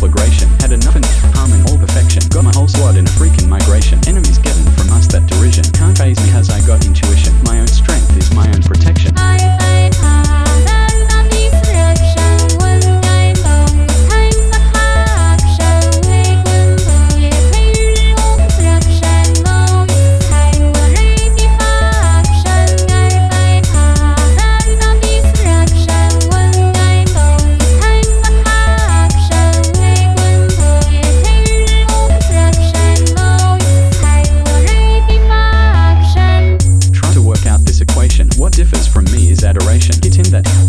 pride that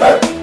Hey!